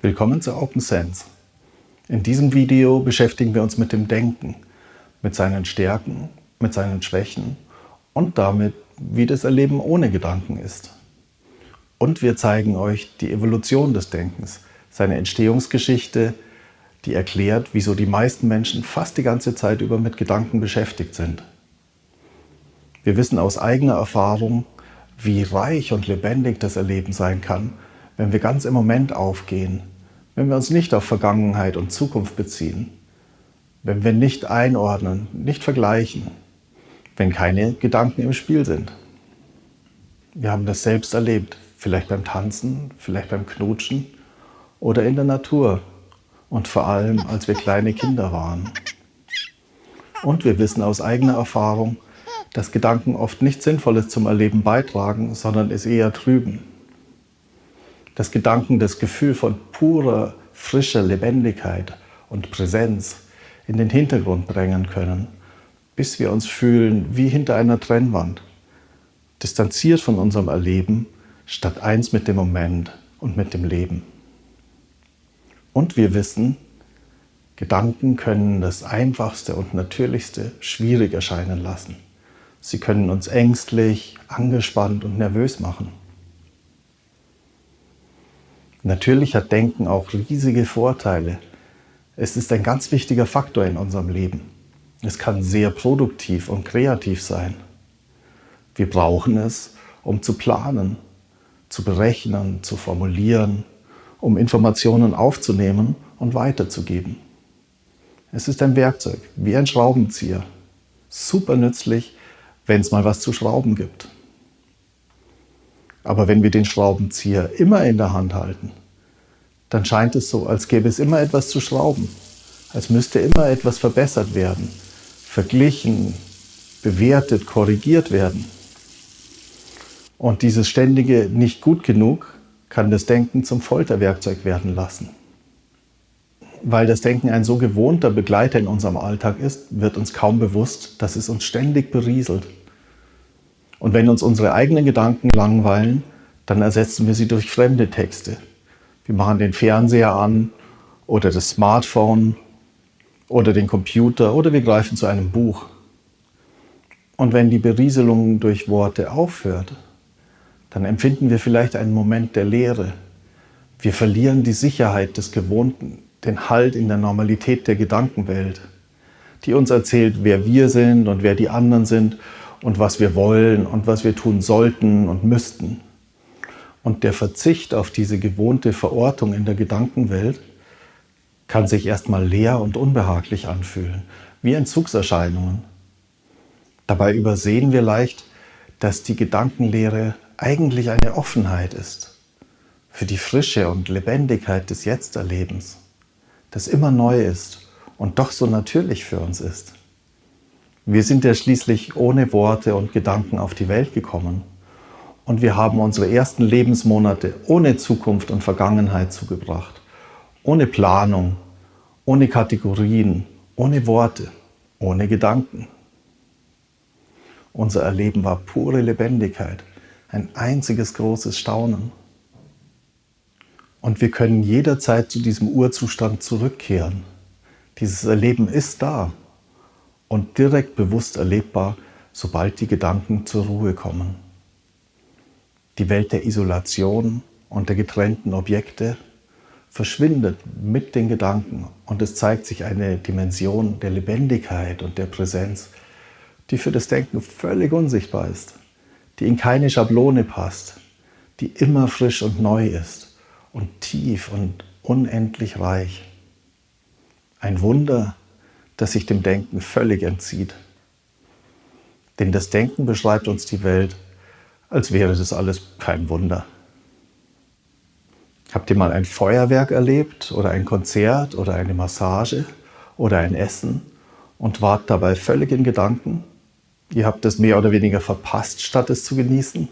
Willkommen zu Open Sense. In diesem Video beschäftigen wir uns mit dem Denken, mit seinen Stärken, mit seinen Schwächen und damit, wie das Erleben ohne Gedanken ist. Und wir zeigen euch die Evolution des Denkens, seine Entstehungsgeschichte, die erklärt, wieso die meisten Menschen fast die ganze Zeit über mit Gedanken beschäftigt sind. Wir wissen aus eigener Erfahrung, wie reich und lebendig das Erleben sein kann, wenn wir ganz im Moment aufgehen, wenn wir uns nicht auf Vergangenheit und Zukunft beziehen, wenn wir nicht einordnen, nicht vergleichen, wenn keine Gedanken im Spiel sind. Wir haben das selbst erlebt, vielleicht beim Tanzen, vielleicht beim Knutschen oder in der Natur und vor allem, als wir kleine Kinder waren. Und wir wissen aus eigener Erfahrung, dass Gedanken oft nichts Sinnvolles zum Erleben beitragen, sondern es eher trüben. Dass Gedanken das Gefühl von purer, frischer Lebendigkeit und Präsenz in den Hintergrund drängen können, bis wir uns fühlen wie hinter einer Trennwand, distanziert von unserem Erleben, statt eins mit dem Moment und mit dem Leben. Und wir wissen, Gedanken können das Einfachste und Natürlichste schwierig erscheinen lassen. Sie können uns ängstlich, angespannt und nervös machen. Natürlich hat Denken auch riesige Vorteile. Es ist ein ganz wichtiger Faktor in unserem Leben. Es kann sehr produktiv und kreativ sein. Wir brauchen es, um zu planen, zu berechnen, zu formulieren, um Informationen aufzunehmen und weiterzugeben. Es ist ein Werkzeug, wie ein Schraubenzieher. Super nützlich, wenn es mal was zu schrauben gibt. Aber wenn wir den Schraubenzieher immer in der Hand halten, dann scheint es so, als gäbe es immer etwas zu schrauben, als müsste immer etwas verbessert werden, verglichen, bewertet, korrigiert werden. Und dieses ständige nicht gut genug kann das Denken zum Folterwerkzeug werden lassen. Weil das Denken ein so gewohnter Begleiter in unserem Alltag ist, wird uns kaum bewusst, dass es uns ständig berieselt. Und wenn uns unsere eigenen Gedanken langweilen, dann ersetzen wir sie durch fremde Texte. Wir machen den Fernseher an oder das Smartphone oder den Computer oder wir greifen zu einem Buch. Und wenn die Berieselung durch Worte aufhört, dann empfinden wir vielleicht einen Moment der Leere. Wir verlieren die Sicherheit des Gewohnten, den Halt in der Normalität der Gedankenwelt, die uns erzählt, wer wir sind und wer die anderen sind und was wir wollen und was wir tun sollten und müssten. Und der Verzicht auf diese gewohnte Verortung in der Gedankenwelt kann sich erstmal leer und unbehaglich anfühlen, wie Entzugserscheinungen. Dabei übersehen wir leicht, dass die Gedankenlehre eigentlich eine Offenheit ist für die Frische und Lebendigkeit des Jetzterlebens, das immer neu ist und doch so natürlich für uns ist. Wir sind ja schließlich ohne Worte und Gedanken auf die Welt gekommen und wir haben unsere ersten Lebensmonate ohne Zukunft und Vergangenheit zugebracht, ohne Planung, ohne Kategorien, ohne Worte, ohne Gedanken. Unser Erleben war pure Lebendigkeit, ein einziges großes Staunen. Und wir können jederzeit zu diesem Urzustand zurückkehren. Dieses Erleben ist da und direkt bewusst erlebbar, sobald die Gedanken zur Ruhe kommen. Die Welt der Isolation und der getrennten Objekte verschwindet mit den Gedanken und es zeigt sich eine Dimension der Lebendigkeit und der Präsenz, die für das Denken völlig unsichtbar ist die in keine Schablone passt, die immer frisch und neu ist und tief und unendlich reich. Ein Wunder, das sich dem Denken völlig entzieht. Denn das Denken beschreibt uns die Welt, als wäre das alles kein Wunder. Habt ihr mal ein Feuerwerk erlebt oder ein Konzert oder eine Massage oder ein Essen und wart dabei völlig in Gedanken? Ihr habt es mehr oder weniger verpasst, statt es zu genießen.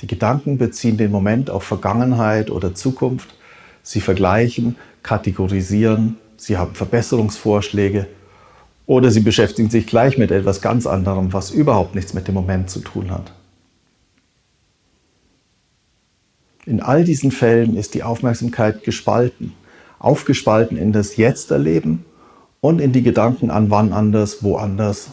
Die Gedanken beziehen den Moment auf Vergangenheit oder Zukunft. Sie vergleichen, kategorisieren, sie haben Verbesserungsvorschläge oder sie beschäftigen sich gleich mit etwas ganz anderem, was überhaupt nichts mit dem Moment zu tun hat. In all diesen Fällen ist die Aufmerksamkeit gespalten, aufgespalten in das Jetzt-Erleben und in die Gedanken an wann anders, woanders.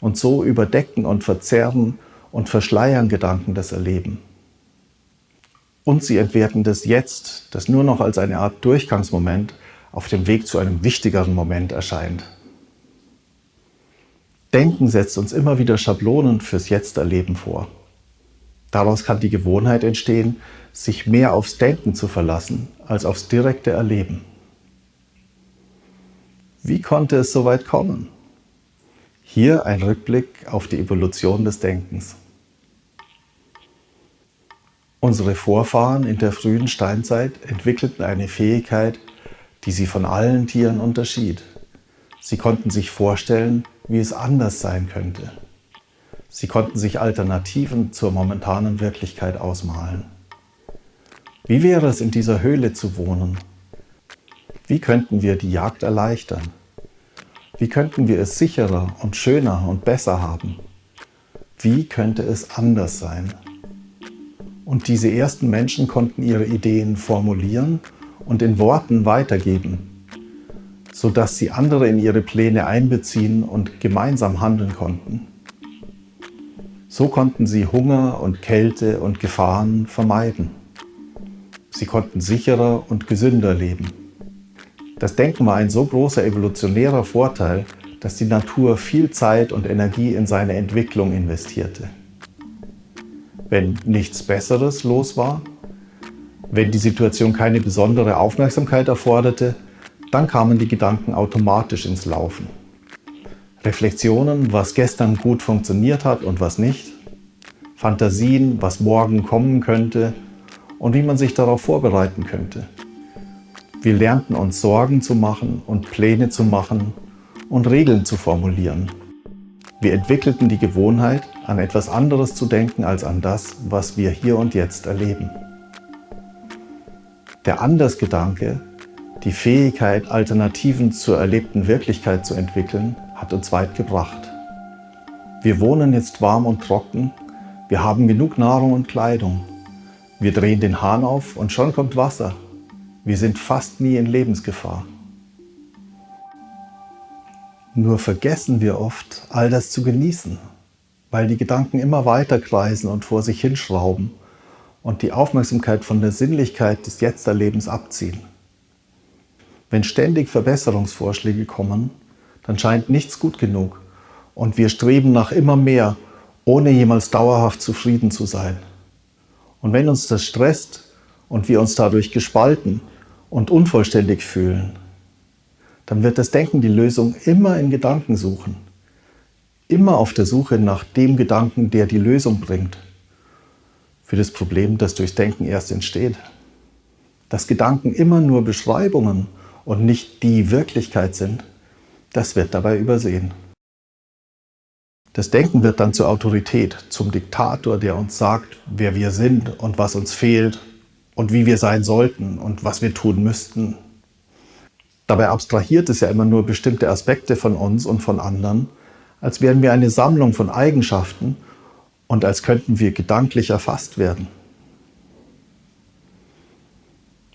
Und so überdecken und verzerren und verschleiern Gedanken das Erleben. Und sie entwerten das Jetzt, das nur noch als eine Art Durchgangsmoment auf dem Weg zu einem wichtigeren Moment erscheint. Denken setzt uns immer wieder Schablonen fürs Jetzt-Erleben vor. Daraus kann die Gewohnheit entstehen, sich mehr aufs Denken zu verlassen als aufs direkte Erleben. Wie konnte es so weit kommen? Hier ein Rückblick auf die Evolution des Denkens. Unsere Vorfahren in der frühen Steinzeit entwickelten eine Fähigkeit, die sie von allen Tieren unterschied. Sie konnten sich vorstellen, wie es anders sein könnte. Sie konnten sich Alternativen zur momentanen Wirklichkeit ausmalen. Wie wäre es in dieser Höhle zu wohnen? Wie könnten wir die Jagd erleichtern? Wie könnten wir es sicherer und schöner und besser haben? Wie könnte es anders sein? Und diese ersten Menschen konnten ihre Ideen formulieren und in Worten weitergeben, sodass sie andere in ihre Pläne einbeziehen und gemeinsam handeln konnten. So konnten sie Hunger und Kälte und Gefahren vermeiden. Sie konnten sicherer und gesünder leben. Das Denken war ein so großer evolutionärer Vorteil, dass die Natur viel Zeit und Energie in seine Entwicklung investierte wenn nichts Besseres los war. Wenn die Situation keine besondere Aufmerksamkeit erforderte, dann kamen die Gedanken automatisch ins Laufen. Reflexionen, was gestern gut funktioniert hat und was nicht. Fantasien, was morgen kommen könnte und wie man sich darauf vorbereiten könnte. Wir lernten uns Sorgen zu machen und Pläne zu machen und Regeln zu formulieren. Wir entwickelten die Gewohnheit, an etwas anderes zu denken als an das, was wir hier und jetzt erleben. Der Andersgedanke, die Fähigkeit, Alternativen zur erlebten Wirklichkeit zu entwickeln, hat uns weit gebracht. Wir wohnen jetzt warm und trocken, wir haben genug Nahrung und Kleidung. Wir drehen den Hahn auf und schon kommt Wasser. Wir sind fast nie in Lebensgefahr. Nur vergessen wir oft, all das zu genießen, weil die Gedanken immer weiter kreisen und vor sich hinschrauben und die Aufmerksamkeit von der Sinnlichkeit des Jetzterlebens abziehen. Wenn ständig Verbesserungsvorschläge kommen, dann scheint nichts gut genug und wir streben nach immer mehr, ohne jemals dauerhaft zufrieden zu sein. Und wenn uns das stresst und wir uns dadurch gespalten und unvollständig fühlen, dann wird das Denken die Lösung immer in Gedanken suchen. Immer auf der Suche nach dem Gedanken, der die Lösung bringt. Für das Problem, das durchs Denken erst entsteht. Dass Gedanken immer nur Beschreibungen und nicht die Wirklichkeit sind, das wird dabei übersehen. Das Denken wird dann zur Autorität, zum Diktator, der uns sagt, wer wir sind und was uns fehlt und wie wir sein sollten und was wir tun müssten Dabei abstrahiert es ja immer nur bestimmte Aspekte von uns und von anderen, als wären wir eine Sammlung von Eigenschaften und als könnten wir gedanklich erfasst werden.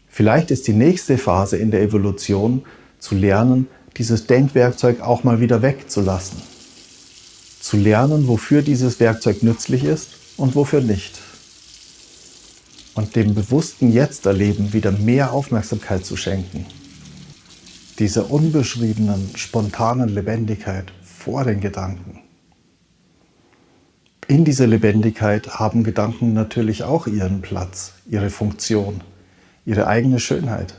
Vielleicht ist die nächste Phase in der Evolution zu lernen, dieses Denkwerkzeug auch mal wieder wegzulassen. Zu lernen, wofür dieses Werkzeug nützlich ist und wofür nicht. Und dem bewussten Jetzt-Erleben wieder mehr Aufmerksamkeit zu schenken dieser unbeschriebenen, spontanen Lebendigkeit vor den Gedanken. In dieser Lebendigkeit haben Gedanken natürlich auch ihren Platz, ihre Funktion, ihre eigene Schönheit.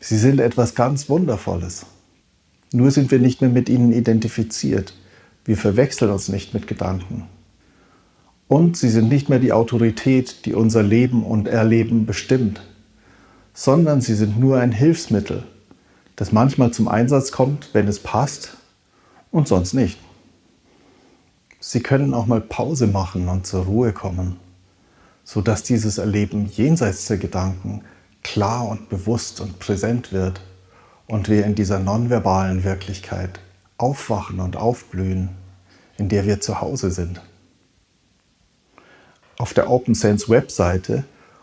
Sie sind etwas ganz Wundervolles. Nur sind wir nicht mehr mit ihnen identifiziert. Wir verwechseln uns nicht mit Gedanken. Und sie sind nicht mehr die Autorität, die unser Leben und Erleben bestimmt, sondern sie sind nur ein Hilfsmittel, das manchmal zum Einsatz kommt, wenn es passt und sonst nicht. Sie können auch mal Pause machen und zur Ruhe kommen, sodass dieses Erleben jenseits der Gedanken klar und bewusst und präsent wird und wir in dieser nonverbalen Wirklichkeit aufwachen und aufblühen, in der wir zu Hause sind. Auf der OpenSense Webseite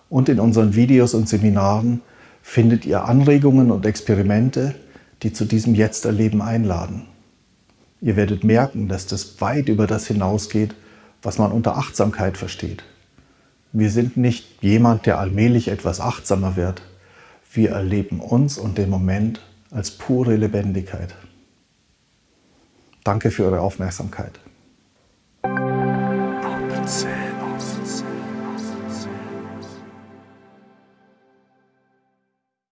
und in unseren Videos und Seminaren findet ihr Anregungen und Experimente, die zu diesem Jetzt-Erleben einladen. Ihr werdet merken, dass das weit über das hinausgeht, was man unter Achtsamkeit versteht. Wir sind nicht jemand, der allmählich etwas achtsamer wird. Wir erleben uns und den Moment als pure Lebendigkeit. Danke für eure Aufmerksamkeit. Open